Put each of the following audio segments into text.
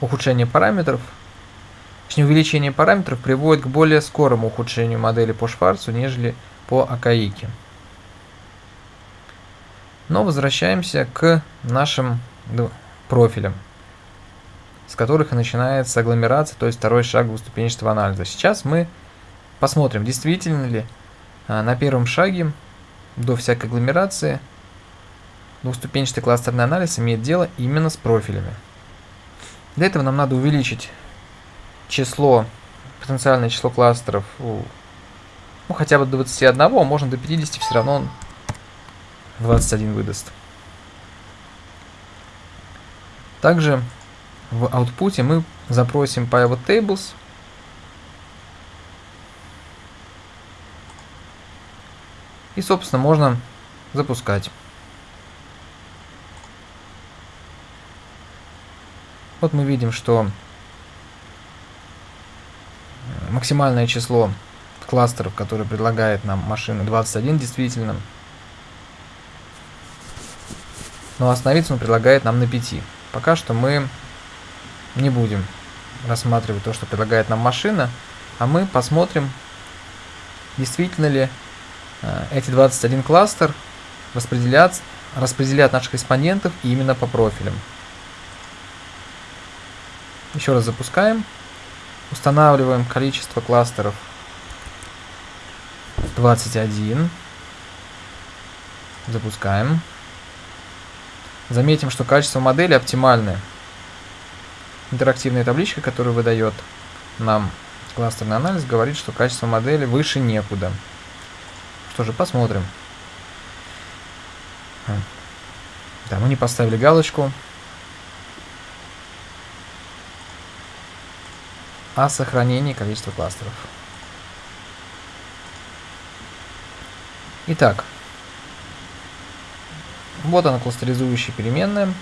ухудшение параметров, точнее увеличение параметров приводит к более скорому ухудшению модели по Шварцу, нежели по Акаике. Но возвращаемся к нашим профилям, с которых начинается агломерация, то есть второй шаг двуступенчатого анализа. Сейчас мы посмотрим, действительно ли а, на первом шаге до всякой агломерации двуступенчатый кластерный анализ имеет дело именно с профилями. Для этого нам надо увеличить число, потенциальное число кластеров ну, хотя бы до 21, а можно до 50, все равно он 21 выдаст. Также в output мы запросим pivot tables. И, собственно, можно запускать. Вот мы видим, что максимальное число кластеров, которые предлагает нам машина 21 действительно. Но остановиться он предлагает нам на 5. Пока что мы не будем рассматривать то, что предлагает нам машина, а мы посмотрим, действительно ли э, эти 21 кластер распределят, распределят наших респондентов именно по профилям. Еще раз запускаем. Устанавливаем количество кластеров 21. Запускаем. Заметим, что качество модели оптимальное. Интерактивная табличка, которую выдает нам кластерный анализ, говорит, что качество модели выше некуда. Что же, посмотрим. Да, мы не поставили галочку. О сохранении количества кластеров. Итак, вот она кластеризующая переменная.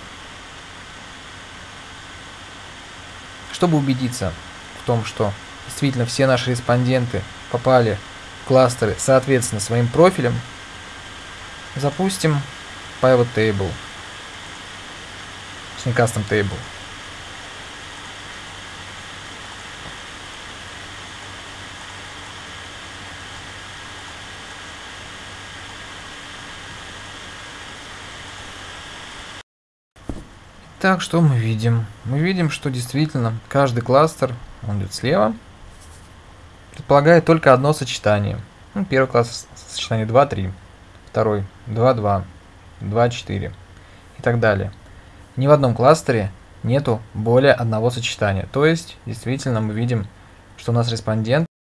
Чтобы убедиться в том, что действительно все наши респонденты попали в кластеры соответственно своим профилям, запустим pivot table, точнее custom table. Так, что мы видим? Мы видим, что действительно каждый кластер, он идет слева, предполагает только одно сочетание. Ну, первый класс сочетание 2, 3, второй 2, 2, 2, 4 и так далее. Ни в одном кластере нету более одного сочетания. То есть, действительно, мы видим, что у нас респондент